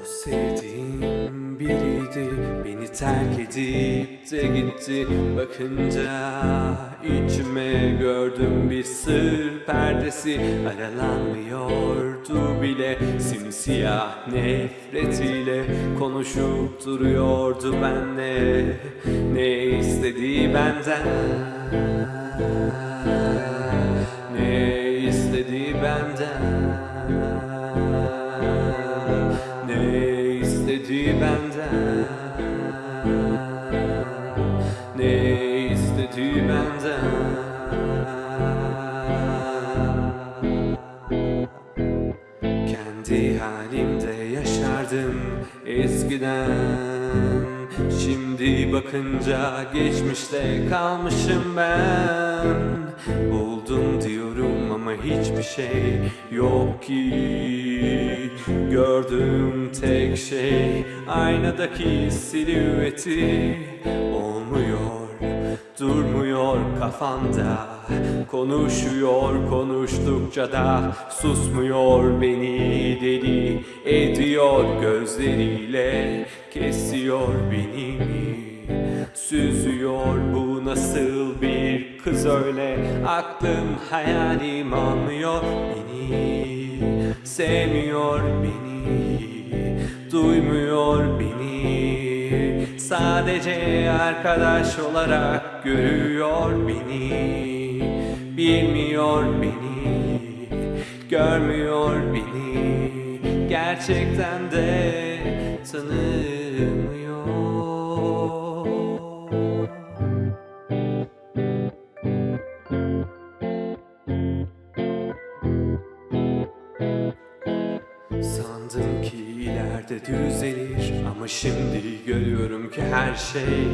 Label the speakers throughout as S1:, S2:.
S1: O sevdiğim biriydi. Beni terk edip de gitti. Bakınca içime gördüm bir sır perdesi. Aralanmıyordu bile. Simsiyah nefretiyle Konuşup duruyordu benle. Ne istediği benden Ne istediği benden benden. Ne istediği benden? Kendi halimde yaşardım eskiden Şimdi bakınca geçmişte kalmışım ben. Buldum diyorum ama hiçbir şey yok ki. Gördüğüm tek şey aynadaki silüeti Olmuyor durmuyor kafamda Konuşuyor konuştukça da susmuyor beni. Deli ediyor gözleriyle Kesiyor beni süzüyor bu nasıl bir kız öyle? Aklım hayalim almıyor beni. Sevmiyor beni duymuyor beni Sadece arkadaş olarak görüyor beni. Bilmiyor beni Görmüyor beni. Gerçekten de tanımıyor Sandım ki ileride düzelir Ama şimdi görüyorum ki her şey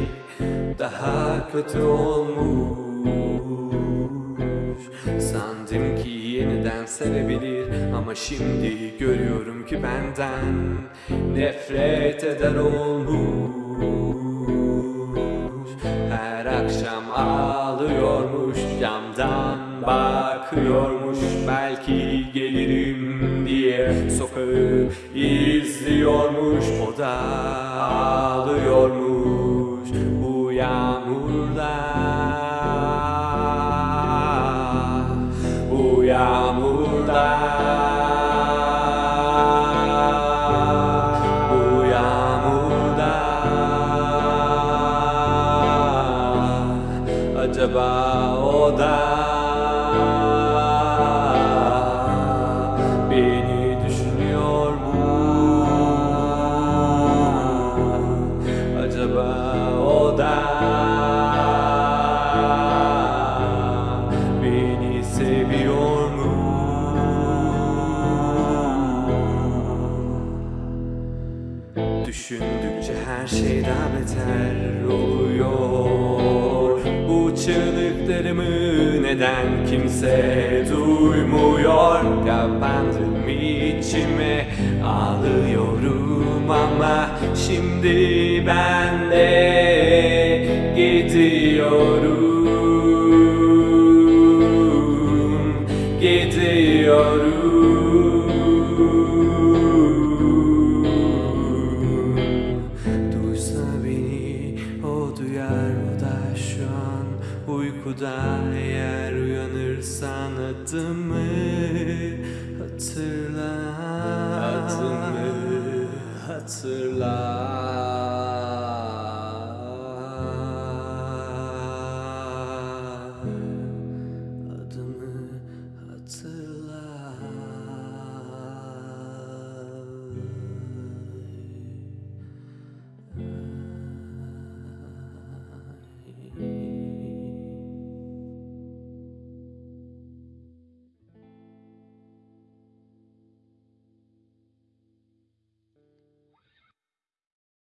S1: Daha kötü olmuş. Sandım ki yeniden sevebilir Ama şimdi görüyorum ki benden Nefret eder olmuş. Her akşam ağlıyormuş Camdan bakıyormuş. Belki gelirim Sokağı izliyormuş O da ağlıyormuş Bu yağmurda. Bu yağmurda. Bu yağmurda. Acaba o da Düşündükçe her şey daha beter oluyor. Bu çığlıklarımı neden kimse duymuyor? Kapandım içime ağlıyorum ama Şimdi ben de gidiyorum Gidiyorum uykuda Eğer uyanırsan adımı hatırla. Adımı hatırla